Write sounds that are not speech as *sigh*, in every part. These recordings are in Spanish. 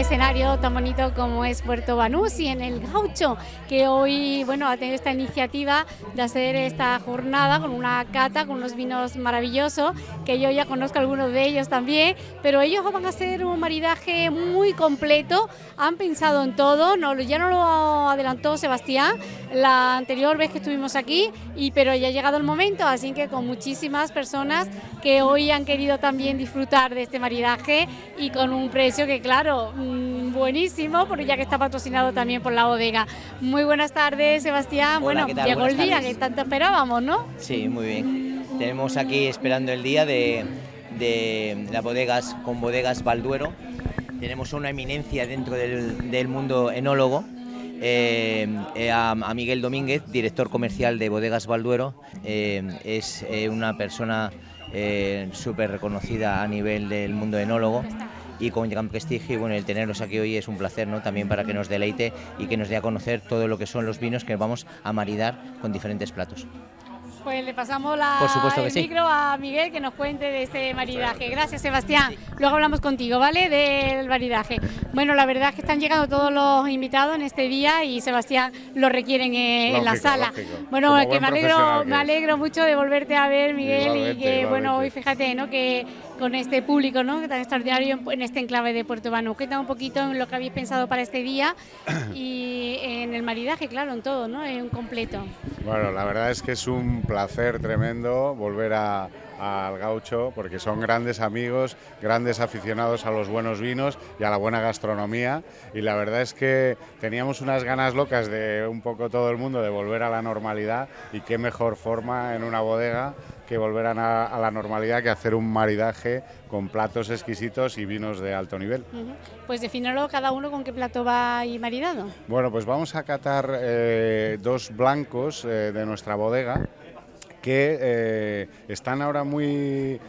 escenario tan bonito como es Puerto Banús y en el Gaucho, que hoy bueno, ha tenido esta iniciativa de hacer esta jornada con una cata, con unos vinos maravillosos, que yo ya conozco algunos de ellos también, pero ellos van a hacer un maridaje muy completo, han pensado en todo, no, ya no lo adelantó Sebastián la anterior vez que estuvimos aquí, y, pero ya ha llegado el momento, así que con muchísimas personas que hoy han querido también disfrutar de este maridaje y con un precio que claro, mm, buenísimo, porque ya que está patrocinado también por la bodega. Muy buenas tardes, Sebastián. bueno, llegó el día que tanto esperábamos, ¿no? Sí, muy bien. Tenemos aquí esperando el día de, de las bodegas con bodegas Balduero. Tenemos una eminencia dentro del, mundo enólogo. Eh, eh, a, Miguel Domínguez, director comercial de Bodegas Balduero, eh, es una persona súper reconocida a nivel del mundo enólogo y con gran prestigio y bueno, el tenerlos aquí hoy es un placer ¿no? también para que nos deleite y que nos dé a conocer todo lo que son los vinos que vamos a maridar con diferentes platos. Pues le pasamos la, el micro a Miguel que nos cuente de este maridaje. Gracias, Sebastián. Luego hablamos contigo, ¿vale? Del maridaje. Bueno, la verdad es que están llegando todos los invitados en este día y Sebastián lo requieren en, la sala. Bueno, que me alegro, me alegro mucho de volverte a ver, Miguel, y que bueno, hoy fíjate, ¿no? Que con este público, ¿no? Tan extraordinario en este enclave de Puerto Banús. Cuéntame un poquito en lo que habéis pensado para este día *coughs* y en el maridaje, claro, en todo, ¿no? En un completo. Bueno, la verdad es que es un placer tremendo volver a, al gaucho porque son grandes amigos, grandes aficionados a los buenos vinos y a la buena gastronomía y la verdad es que teníamos unas ganas locas de un poco todo el mundo de volver a la normalidad y qué mejor forma en una bodega que volver a, la normalidad que hacer un maridaje con platos exquisitos y vinos de alto nivel. Pues defínalo cada uno con qué plato va y maridado. Bueno, pues vamos a catar eh, dos blancos eh, de nuestra bodega que eh, están ahora muy,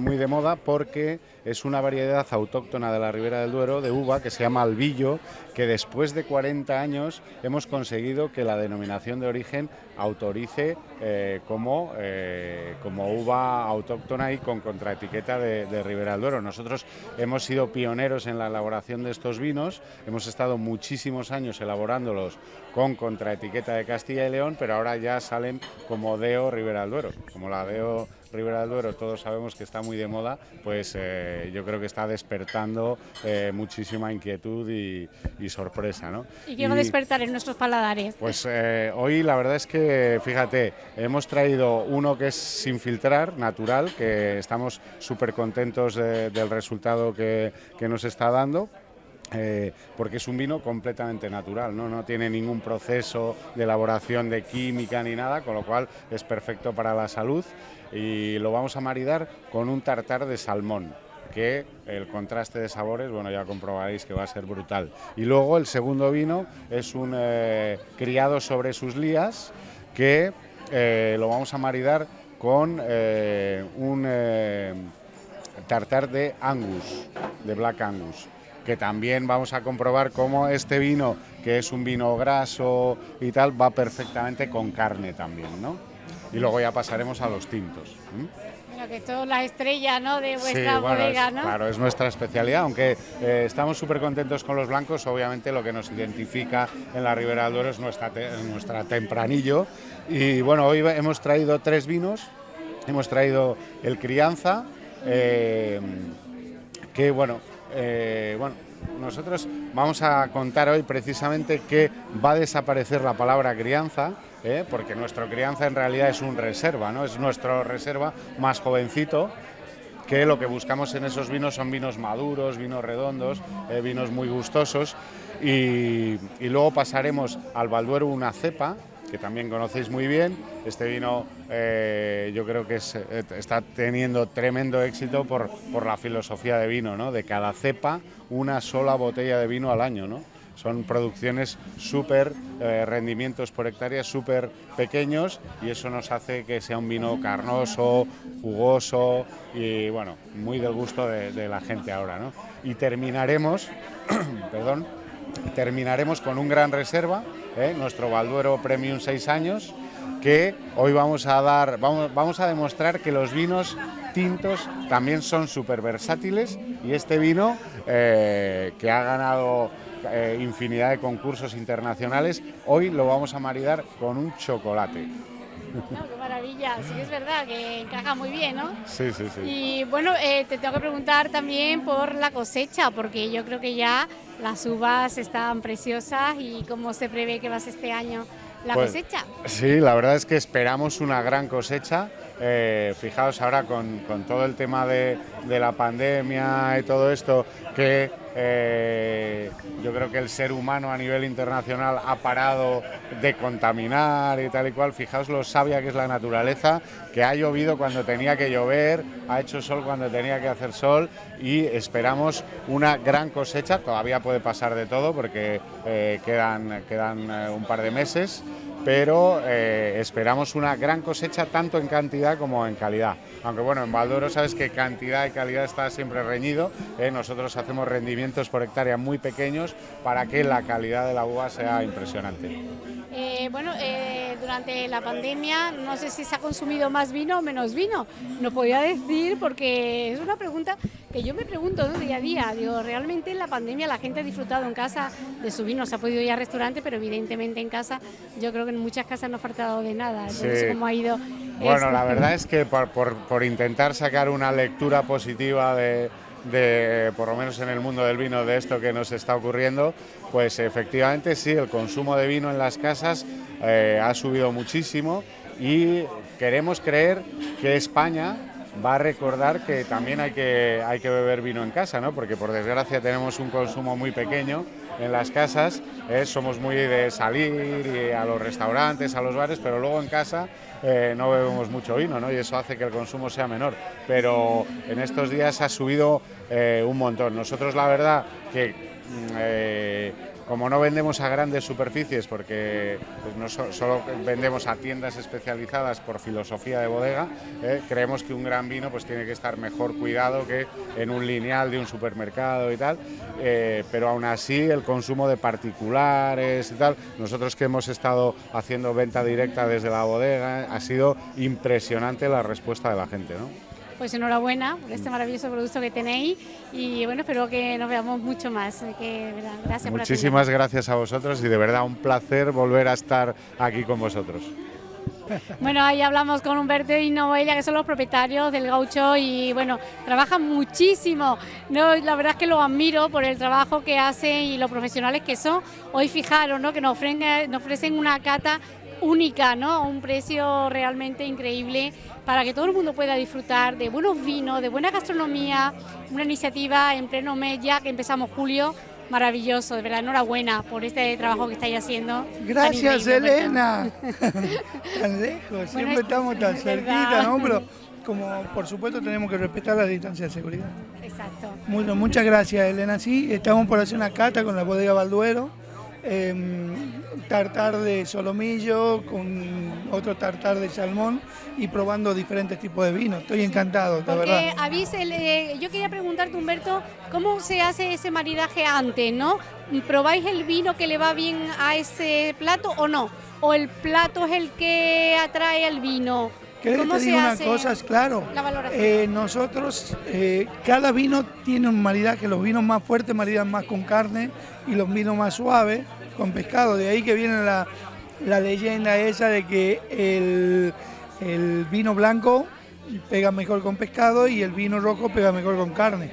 muy de moda porque es una variedad autóctona de la Ribera del Duero de uva que se llama albillo, que después de 40 años hemos conseguido que la denominación de origen autorice eh, como, eh, como uva autóctona y con contraetiqueta de, Ribera del Duero. Nosotros hemos sido pioneros en la elaboración de estos vinos, hemos estado muchísimos años elaborándolos con contraetiqueta de Castilla y León, pero ahora ya salen como DEO Ribera del Duero, como la DEO Ribera del Duero todos sabemos que está muy de moda, pues eh, yo creo que está despertando eh, muchísima inquietud y, sorpresa. ¿no? ¿Y qué va a despertar en nuestros paladares? Pues eh, hoy la verdad es que, fíjate, hemos traído uno que es sin filtrar, natural, que estamos súper contentos del resultado que, que nos está dando. Porque es un vino completamente natural, ¿no? tiene ningún proceso de elaboración de química ni nada, con lo cual es perfecto para la salud y lo vamos a maridar con un tartar de salmón que el contraste de sabores, bueno, ya comprobaréis que va a ser brutal. Y luego el segundo vino es un eh, criado sobre sus lías que eh, lo vamos a maridar con eh, un tartar de Angus, de Black Angus que también vamos a comprobar cómo este vino, que es un vino graso y tal, va perfectamente con carne también, ¿no? y luego ya pasaremos a los tintos. Bueno, que esto es la estrella ¿no? de vuestra bodega, ¿no? Claro, es nuestra especialidad, aunque eh, estamos súper contentos con los blancos, obviamente lo que nos identifica en la Ribera del Duero es nuestra, nuestra tempranillo. Y bueno, hoy hemos traído tres vinos, hemos traído el crianza, eh, que bueno, eh, bueno, nosotros vamos a contar hoy precisamente que va a desaparecer la palabra crianza, ¿eh? porque nuestro crianza en realidad es un reserva, ¿no? es nuestro reserva más jovencito, que lo que buscamos en esos vinos son vinos maduros, vinos redondos, eh, vinos muy gustosos, y, luego pasaremos al Balduero una cepa, que también conocéis muy bien. Este vino eh, yo creo que está teniendo tremendo éxito por, por la filosofía de vino, ¿no? de cada cepa una sola botella de vino al año. ¿no? son producciones súper, eh, rendimientos por hectárea súper pequeños y eso nos hace que sea un vino carnoso, jugoso y bueno, muy del gusto de, la gente ahora. ¿no? Y terminaremos, *clears throat* perdón, terminaremos con un gran reserva, ¿eh? nuestro Balduero Premium 6 años, que hoy vamos a dar, vamos, vamos a demostrar que los vinos tintos también son súper versátiles y este vino eh, que ha ganado eh, infinidad de concursos internacionales, hoy lo vamos a maridar con un chocolate. Qué maravilla, sí es verdad que encaja muy bien, ¿no? Sí, sí, sí. Y bueno, eh, te tengo que preguntar también por la cosecha, porque yo creo que ya las uvas están preciosas y cómo se prevé que va a ser este año la Pues, cosecha. Sí, la verdad es que esperamos una gran cosecha. Eh, fijaos ahora con, con todo el tema de, de la pandemia y todo esto, que eh, yo creo que el ser humano a nivel internacional ha parado de contaminar y tal y cual. Fijaos lo sabia que es la naturaleza, que ha llovido cuando tenía que llover, ha hecho sol cuando tenía que hacer sol y esperamos una gran cosecha. Todavía puede pasar de todo porque eh, quedan, quedan eh, un par de meses pero eh, esperamos una gran cosecha tanto en cantidad como en calidad. Aunque bueno, en Valdoro sabes que cantidad y calidad está siempre reñido, ¿eh? nosotros hacemos rendimientos por hectárea muy pequeños para que la calidad de la uva sea impresionante. Eh, bueno, durante la pandemia no sé si se ha consumido más vino o menos vino. No podía decir porque es una pregunta que yo me pregunto ¿no? día a día. Digo, realmente en la pandemia la gente ha disfrutado en casa de su vino, se ha podido ir al restaurante, pero evidentemente en casa yo creo que en muchas casas no ha faltado de nada. Yo no Sí. sé cómo ha ido. Bueno, esto. la verdad es que por, por- por intentar sacar una lectura positiva de, de, por lo menos en el mundo del vino, de esto que nos está ocurriendo, pues efectivamente sí, el consumo de vino en las casas eh, ha subido muchísimo y queremos creer que España va a recordar que también hay que, hay que beber vino en casa, ¿no? porque por desgracia tenemos un consumo muy pequeño en las casas, somos muy de salir y a los restaurantes, a los bares, pero luego en casa eh, no bebemos mucho vino ¿no? y eso hace que el consumo sea menor. Pero en estos días ha subido eh, un montón. Nosotros la verdad que mm, eh, como no vendemos a grandes superficies, porque pues, no so- solo vendemos a tiendas especializadas por filosofía de bodega, eh, creemos que un gran vino pues, tiene que estar mejor cuidado que en un lineal de un supermercado y tal, eh, pero aún así el consumo de particulares y tal, nosotros que hemos estado haciendo venta directa desde la bodega, ha sido impresionante la respuesta de la gente. ¿no? Pues enhorabuena por este maravilloso producto que tenéis y bueno, espero que nos veamos mucho más. Que, verdad, gracias por Muchísimas gracias a vosotros y de verdad un placer volver a estar aquí con vosotros. *laughs* Bueno, ahí hablamos con Humberto y Noelia, que son los propietarios del gaucho y bueno, trabajan muchísimo. No, la verdad es que los admiro por el trabajo que hacen y los profesionales que son. Hoy fijaros, ¿no? que nos ofrecen, nos ofrecen una cata única, ¿no? A un precio realmente increíble para que todo el mundo pueda disfrutar de buenos vinos, de buena gastronomía, una iniciativa en pleno mes ya que empezamos julio. Maravilloso, de verdad, enhorabuena por este trabajo que estáis haciendo. Gracias. Elena. *laughs* tan lejos, siempre es- estamos tan es cerquita. ¿no? Pero como por supuesto tenemos que respetar la distancia de seguridad. Exacto. Bueno, muchas gracias, Elena. Sí, estamos por hacer una cata con la bodega Balduero. Em, tartar de solomillo con otro tartar de salmón y probando diferentes tipos de vinos. Estoy encantado, la verdad. el- eh, yo quería preguntarte, Humberto, ¿cómo se hace ese maridaje antes, no? ¿Probáis el vino que le va bien a ese plato o no? ¿O el plato es el que atrae al vino? ¿Querés que ¿Cómo te se diga una cosa? Es claro. la? Eh, nosotros, eh, cada vino tiene un maridaje, los vinos más fuertes maridan más con carne y los vinos más suaves con pescado. De ahí que viene la, la leyenda esa de que el, el vino blanco pega mejor con pescado y el vino rojo pega mejor con carne.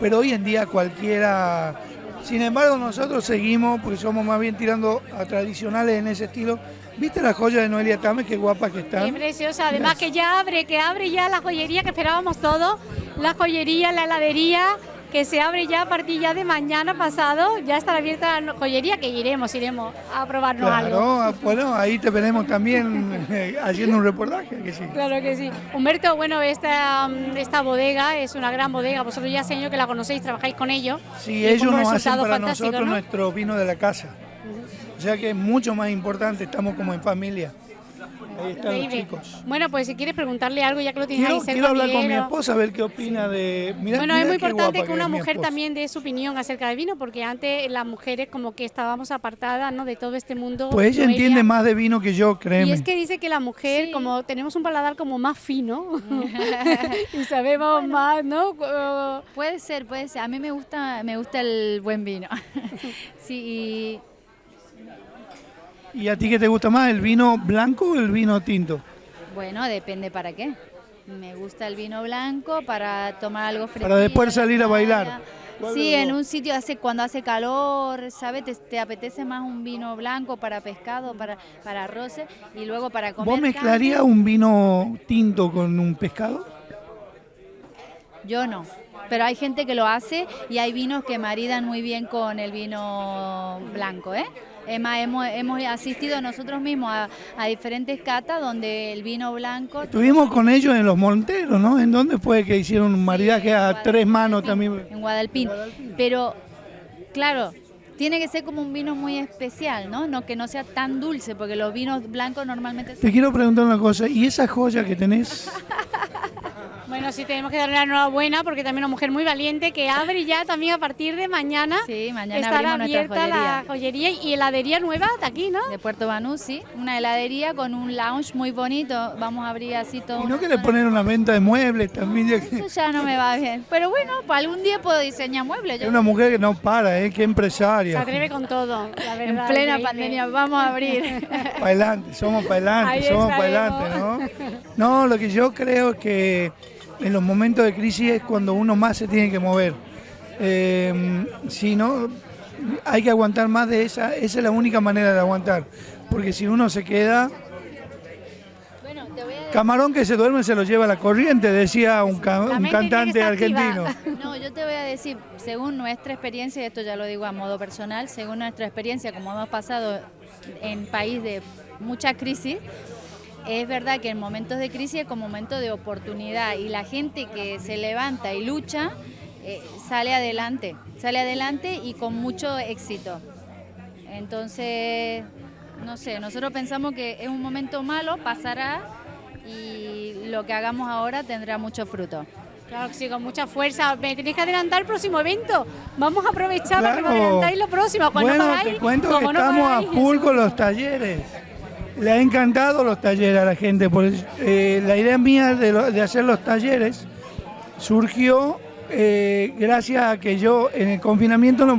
Pero hoy en día cualquiera... Sin embargo, nosotros seguimos, porque somos más bien tirando a tradicionales en ese estilo. ¿Viste la joya de Noelia Tame? Qué guapa que está. Qué preciosa, además que ya abre, que abre ya la joyería que esperábamos todos, la joyería, la heladería, que se abre ya a partir ya de mañana pasado, ya estará abierta la joyería, que iremos, iremos a probarnos algo. Claro, ah, bueno, ahí te veremos también eh, haciendo un reportaje, que sí. Claro que sí. Humberto, bueno, esta, esta bodega es una gran bodega, vosotros ya años que la conocéis, trabajáis con ellos. Sí, ellos nos hacen para nosotros ¿no? nuestro vino de la casa. O sea que es mucho más importante, estamos como en familia. Ahí están los Increíble. chicos. Bueno, pues si quieres preguntarle algo, ya que lo tienes Quiero, ahí cerca, quiero hablar con mi esposa a ver qué opina de. Mirá, bueno, mirá es muy importante que una mujer también dé su opinión acerca del vino, porque antes las mujeres como que estábamos apartadas ¿no? de todo este mundo. Pues ella entiende más de vino que yo, Y créeme. es que dice que la mujer, Sí. como tenemos un paladar como más fino *laughs* *laughs* y sabemos más, ¿no? Puede ser, puede ser. A mí me gusta, me gusta el buen vino. *laughs* sí, ¿Y a ti qué te gusta más, el vino blanco o el vino tinto? y bueno, depende para qué. Me gusta el vino blanco para tomar algo fresco. Para después salir a bailar. Sí, en un sitio hace cuando hace calor, ¿sabes? Te, te apetece más un vino blanco para pescado, para para arroces y luego para comer. ¿Vos mezclarías un vino tinto con un pescado? Yo no. Pero hay gente que lo hace y hay vinos que maridan muy bien con el vino blanco, ¿eh? Es más, hemos, hemos asistido nosotros mismos a, a diferentes catas donde el vino blanco... Estuvimos con ellos en Los Monteros, ¿no? ¿En dónde fue que hicieron un maridaje a tres manos también? En Guadalpín. Pero, claro, tiene que ser como un vino muy especial, ¿no? no Que no sea tan dulce, porque los vinos blancos normalmente... Te quiero preguntar una cosa, ¿y esa joya que tenés? *laughs* bueno, sí tenemos que darle la enhorabuena porque también una mujer muy valiente que abre ya también a partir de mañana. Sí, mañana estará abrimos nuestra abierta la joyería. joyería y heladería nueva de aquí, ¿no? De Puerto Banús, una heladería con un lounge muy bonito. Vamos a abrir así todo. ¿Y no zona- poner una venta de muebles también? Ya que- Eso ya no me va bien. Pero bueno, para algún día puedo diseñar muebles. Es una mujer que no para, ¿eh? Qué Se empresaria. atreve con todo, la En verdad. plena increíble. pandemia vamos a abrir. *laughs* Para adelante, somos para adelante, somos para adelante, ¿no? No, lo que yo creo es que en los momentos de crisis es cuando uno más se tiene que mover. Eh, si no, hay que aguantar más de esa, esa es la única manera de aguantar. Porque si uno se queda, a camarón que se duerme se lo lleva la corriente, decía un, ca- un cantante argentino. *laughs* No, yo te voy a decir, según nuestra experiencia, y esto ya lo digo a modo personal, según nuestra experiencia, como hemos pasado en país de mucha crisis, es verdad que en momentos de crisis es como momento de oportunidad y la gente que se levanta y lucha eh, sale adelante, sale adelante y con mucho éxito. Entonces, no sé, nosotros pensamos que es un momento malo, pasará y lo que hagamos ahora tendrá mucho fruto. Claro que sí, con mucha fuerza. Me tenéis que adelantar el próximo evento. Vamos a aprovechar para que me adelantáis lo próximo. Cuando Bueno, pagáis, te cuento que no estamos a full con los talleres. Le ha encantado los talleres a la gente. Por eso, eh, la idea mía de, lo- de hacer los talleres surgió eh, gracias a que yo en el confinamiento no,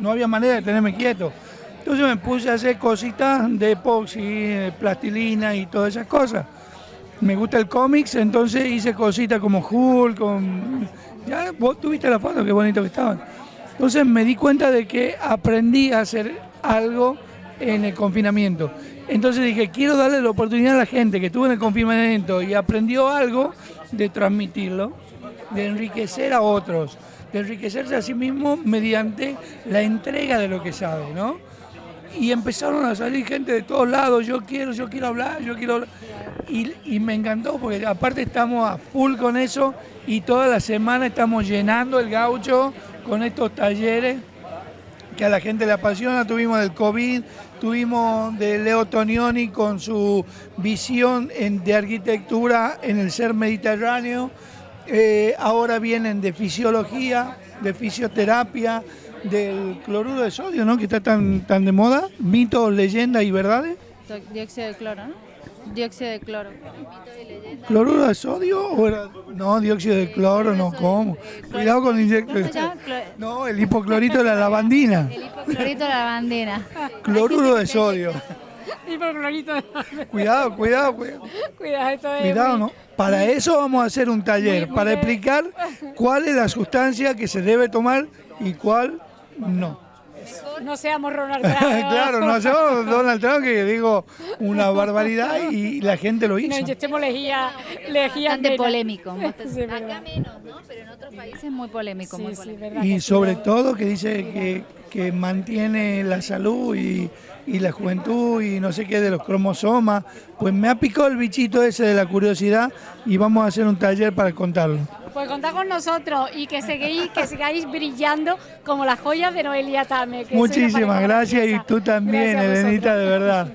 no había manera de tenerme quieto. Entonces me puse a hacer cositas de epoxi, plastilina y todas esas cosas. Me gusta el cómics, entonces hice cositas como Hulk, con... Ya vos tuviste la foto, qué bonito que estaban. Entonces me di cuenta de que aprendí a hacer algo en el confinamiento. Entonces dije, quiero darle la oportunidad a la gente que estuvo en el confinamiento y aprendió algo de transmitirlo, de enriquecer a otros, de enriquecerse a sí mismo mediante la entrega de lo que sabe, ¿no? y empezaron a salir gente de todos lados, yo quiero, yo quiero hablar, yo quiero hablar. Y, y me encantó porque aparte estamos a full con eso y toda la semana estamos llenando el gaucho con estos talleres que a la gente le apasiona. Tuvimos del COVID, tuvimos de Leo Tonioni con su visión en- de arquitectura en el ser mediterráneo. Eh, ahora vienen de fisiología, de fisioterapia, del cloruro de sodio, ¿no? Que está tan, tan de moda. Mitos, leyendas y verdades. Do- Dióxido de cloro, ¿no? Dióxido de cloro. ¿Cloruro de sodio o era- No, dióxido de cloro, no, ¿cómo? Cuidado con el ¿Cómo se llama? Clo- No, el hipoclorito de la lavandina. El hipoclorito de la bandera. Cloruro de sodio. Y por clorito. Cuidado, cuidado, cuidado. Cuidado, esto es Cuidado, ¿no? Para eso vamos a hacer un taller, para de- explicar cuál es la sustancia que se debe tomar y cuál no. No seamos Ronald *laughs* Trump. claro, no hacemos Donald Trump que digo una barbaridad y la gente lo No hizo. inyectemos lejía, lejía Bastante polémico. *laughs* Sí. Acá menos, ¿no? Pero en otros países muy polémico. muy Sí, sí, polémico. verdad Y sobre todo que dice que, que mantiene la salud y, y la juventud y no sé qué de los cromosomas. Pues me ha picado el bichito ese de la curiosidad y vamos a hacer un taller para contarlo. Pues contad con nosotros y que seguís, que sigáis brillando como las joyas de Noelia Tame. que Muchísimas gracias y tú también, Elenita, de verdad.